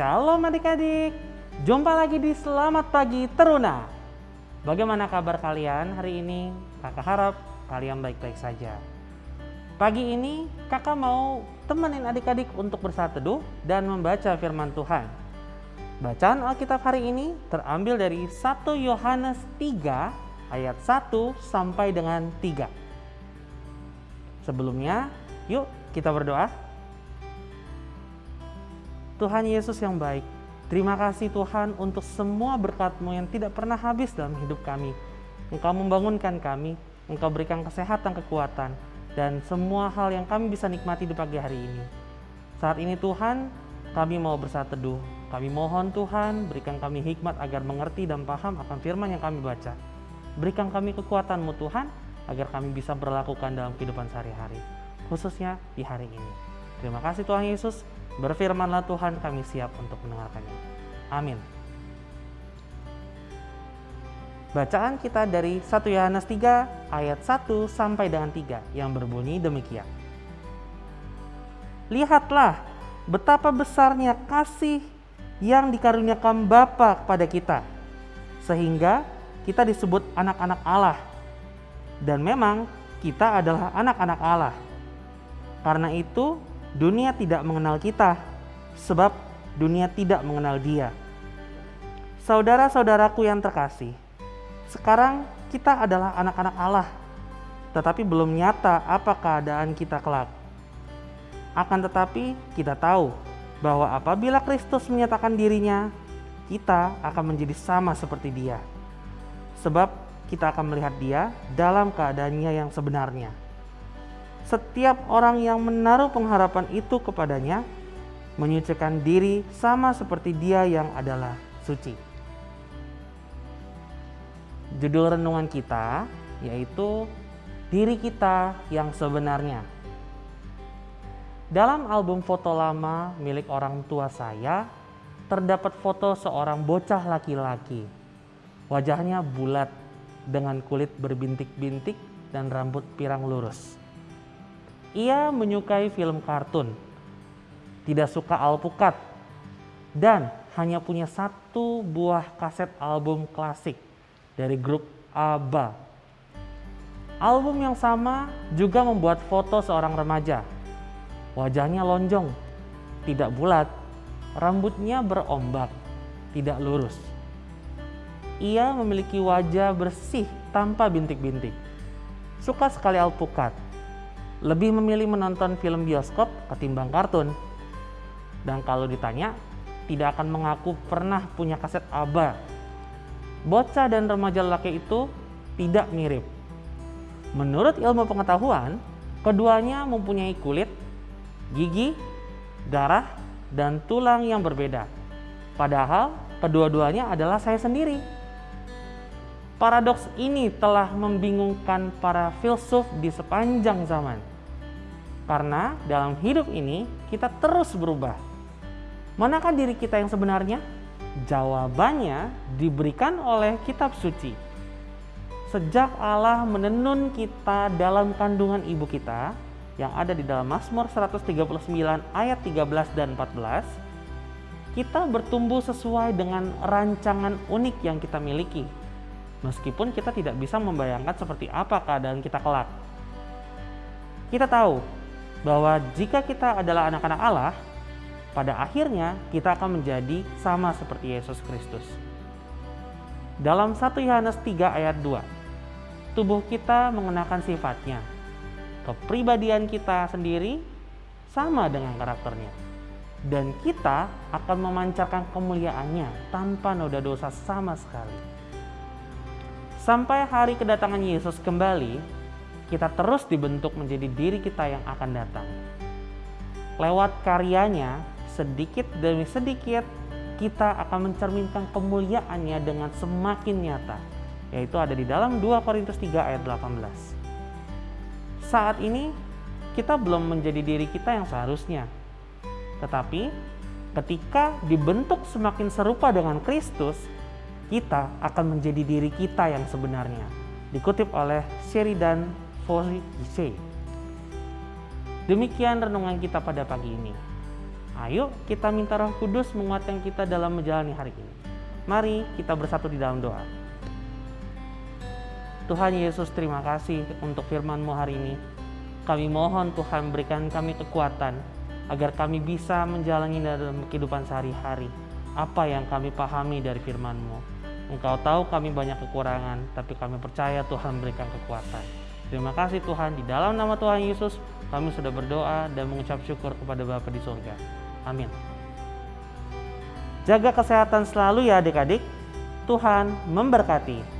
Shalom adik-adik, jumpa lagi di Selamat Pagi Teruna. Bagaimana kabar kalian hari ini? Kakak harap kalian baik-baik saja. Pagi ini kakak mau temenin adik-adik untuk bersatu teduh dan membaca firman Tuhan. Bacaan Alkitab hari ini terambil dari 1 Yohanes 3 ayat 1 sampai dengan 3. Sebelumnya, yuk kita berdoa. Tuhan Yesus yang baik, terima kasih Tuhan untuk semua berkat-Mu yang tidak pernah habis dalam hidup kami. Engkau membangunkan kami, Engkau berikan kesehatan, kekuatan, dan semua hal yang kami bisa nikmati di pagi hari ini. Saat ini Tuhan, kami mau bersatu teduh. Kami mohon Tuhan, berikan kami hikmat agar mengerti dan paham akan firman yang kami baca. Berikan kami kekuatan-Mu Tuhan, agar kami bisa berlakukan dalam kehidupan sehari-hari, khususnya di hari ini. Terima kasih Tuhan Yesus, Berfirmanlah Tuhan kami siap untuk mendengarkannya. Amin. Bacaan kita dari 1 Yohanes 3 ayat 1 sampai dengan 3 yang berbunyi demikian. Lihatlah betapa besarnya kasih yang dikaruniakan Bapa kepada kita sehingga kita disebut anak-anak Allah. Dan memang kita adalah anak-anak Allah. Karena itu dunia tidak mengenal kita, sebab dunia tidak mengenal Dia. Saudara-saudaraku yang terkasih, sekarang kita adalah anak-anak Allah, tetapi belum nyata apa keadaan kita kelak. Akan tetapi, kita tahu bahwa apabila Kristus menyatakan dirinya, kita akan menjadi sama seperti Dia, sebab kita akan melihat Dia dalam keadaannya yang sebenarnya setiap orang yang menaruh pengharapan itu kepadanya menyucikan diri sama seperti dia yang adalah suci. Judul renungan kita yaitu diri kita yang sebenarnya. Dalam album foto lama milik orang tua saya, terdapat foto seorang bocah laki-laki. Wajahnya bulat dengan kulit berbintik-bintik dan rambut pirang lurus. Ia menyukai film kartun, tidak suka alpukat, dan hanya punya satu buah kaset album klasik dari grup ABBA. Album yang sama juga membuat foto seorang remaja. Wajahnya lonjong, tidak bulat, rambutnya berombak, tidak lurus. Ia memiliki wajah bersih tanpa bintik-bintik. Suka sekali alpukat, lebih memilih menonton film bioskop ketimbang kartun. Dan kalau ditanya, tidak akan mengaku pernah punya kaset ABBA. Bocah dan remaja laki itu tidak mirip. Menurut ilmu pengetahuan, keduanya mempunyai kulit, gigi, darah, dan tulang yang berbeda. Padahal kedua-duanya adalah saya sendiri. Paradoks ini telah membingungkan para filsuf di sepanjang zaman. Karena dalam hidup ini kita terus berubah. Manakah diri kita yang sebenarnya? Jawabannya diberikan oleh kitab suci. Sejak Allah menenun kita dalam kandungan ibu kita yang ada di dalam Mazmur 139 ayat 13 dan 14, kita bertumbuh sesuai dengan rancangan unik yang kita miliki. Meskipun kita tidak bisa membayangkan seperti apa keadaan kita kelak. Kita tahu bahwa jika kita adalah anak-anak Allah, pada akhirnya kita akan menjadi sama seperti Yesus Kristus. Dalam 1 Yohanes 3 ayat 2, tubuh kita mengenakan sifatnya. Kepribadian kita sendiri sama dengan karakternya. Dan kita akan memancarkan kemuliaannya tanpa noda dosa sama sekali. Sampai hari kedatangan Yesus kembali, kita terus dibentuk menjadi diri kita yang akan datang. Lewat karyanya, sedikit demi sedikit kita akan mencerminkan kemuliaannya dengan semakin nyata, yaitu ada di dalam 2 Korintus 3 ayat 18. Saat ini kita belum menjadi diri kita yang seharusnya. Tetapi ketika dibentuk semakin serupa dengan Kristus, kita akan menjadi diri kita yang sebenarnya. Dikutip oleh Sheridan Demikian renungan kita pada pagi ini. Ayo kita minta roh kudus menguatkan kita dalam menjalani hari ini. Mari kita bersatu di dalam doa. Tuhan Yesus terima kasih untuk firman-Mu hari ini. Kami mohon Tuhan berikan kami kekuatan agar kami bisa menjalani dalam kehidupan sehari-hari apa yang kami pahami dari firman-Mu. Engkau tahu kami banyak kekurangan, tapi kami percaya Tuhan berikan kekuatan. Terima kasih Tuhan, di dalam nama Tuhan Yesus kami sudah berdoa dan mengucap syukur kepada Bapa di surga. Amin. Jaga kesehatan selalu ya adik-adik. Tuhan memberkati.